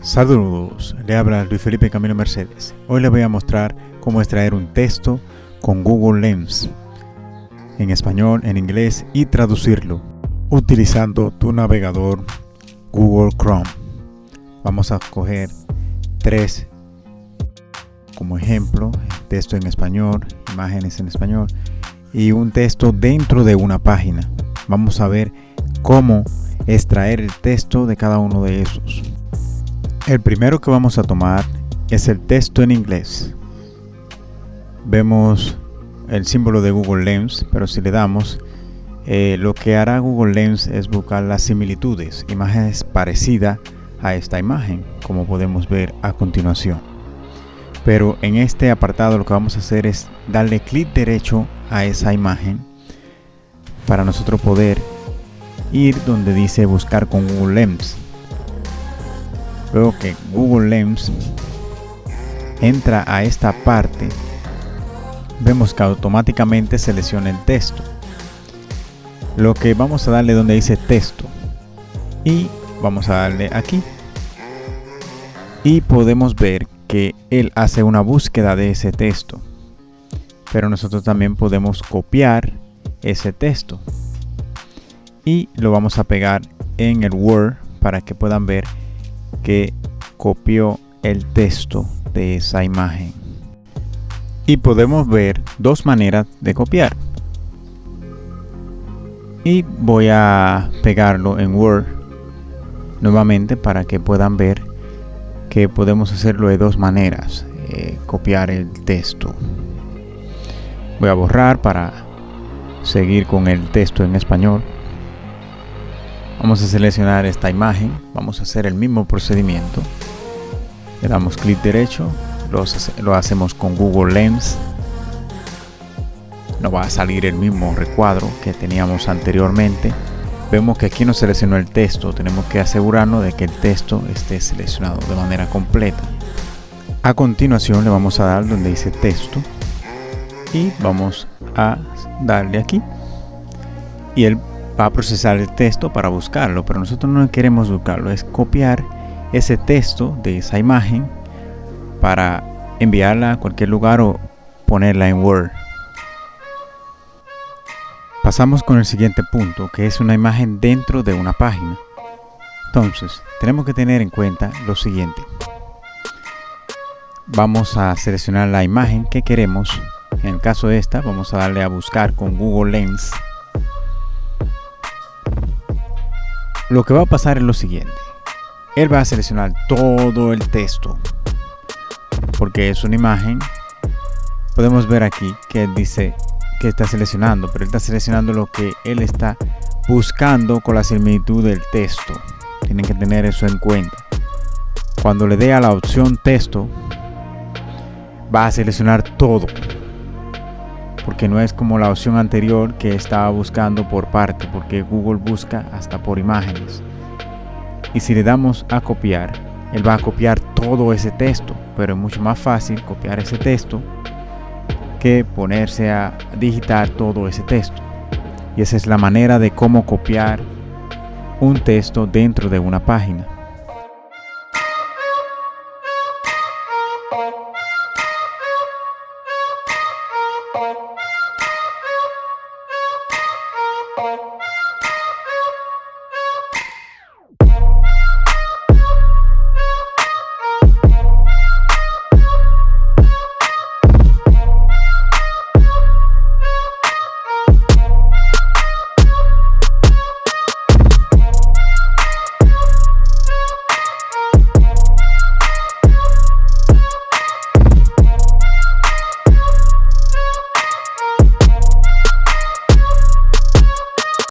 Saludos, le habla Luis Felipe Camilo Mercedes. Hoy les voy a mostrar cómo extraer un texto con Google Lens en español, en inglés y traducirlo utilizando tu navegador Google Chrome. Vamos a coger tres como ejemplo, texto en español, imágenes en español y un texto dentro de una página. Vamos a ver cómo extraer el texto de cada uno de esos. El primero que vamos a tomar es el texto en inglés. Vemos el símbolo de Google Lens, pero si le damos, eh, lo que hará Google Lens es buscar las similitudes, imágenes parecidas a esta imagen, como podemos ver a continuación. Pero en este apartado lo que vamos a hacer es darle clic derecho a esa imagen para nosotros poder ir donde dice buscar con Google Lens luego que Google Lens entra a esta parte vemos que automáticamente selecciona el texto. Lo que vamos a darle donde dice texto. Y vamos a darle aquí. Y podemos ver que él hace una búsqueda de ese texto. Pero nosotros también podemos copiar ese texto. Y lo vamos a pegar en el Word para que puedan ver que copió el texto de esa imagen. Y podemos ver dos maneras de copiar. Y voy a pegarlo en Word nuevamente para que puedan ver que podemos hacerlo de dos maneras. Eh, copiar el texto. Voy a borrar para seguir con el texto en español. Vamos a seleccionar esta imagen, vamos a hacer el mismo procedimiento. Le damos clic derecho, lo, hacemos con Google Lens. Nos va a salir el mismo recuadro que teníamos anteriormente. Vemos que aquí nos seleccionó el texto, tenemos que asegurarnos de que el texto esté seleccionado de manera completa. A continuación le vamos a dar donde dice texto y vamos a darle aquí y el va a procesar el texto para buscarlo, pero nosotros no queremos buscarlo, es copiar ese texto de esa imagen para enviarla a cualquier lugar o ponerla en Word. Pasamos con el siguiente punto, que es una imagen dentro de una página. Entonces, tenemos que tener en cuenta lo siguiente. Vamos a seleccionar la imagen que queremos. En el caso de esta, vamos a darle a buscar con Google Lens lo que va a pasar es lo siguiente. Él va a seleccionar todo el texto. Porque es una imagen. Podemos ver aquí que dice que está seleccionando. Pero él está seleccionando lo que él está buscando con la similitud del texto. Tienen que tener eso en cuenta. Cuando le dé a la opción texto, va a seleccionar todo porque no es como la opción anterior que estaba buscando por parte, porque Google busca hasta por imágenes. Y si le damos a copiar, él va a copiar todo ese texto, pero es mucho más fácil copiar ese texto que ponerse a digitar todo ese texto. Y esa es la manera de cómo copiar un texto dentro de una página.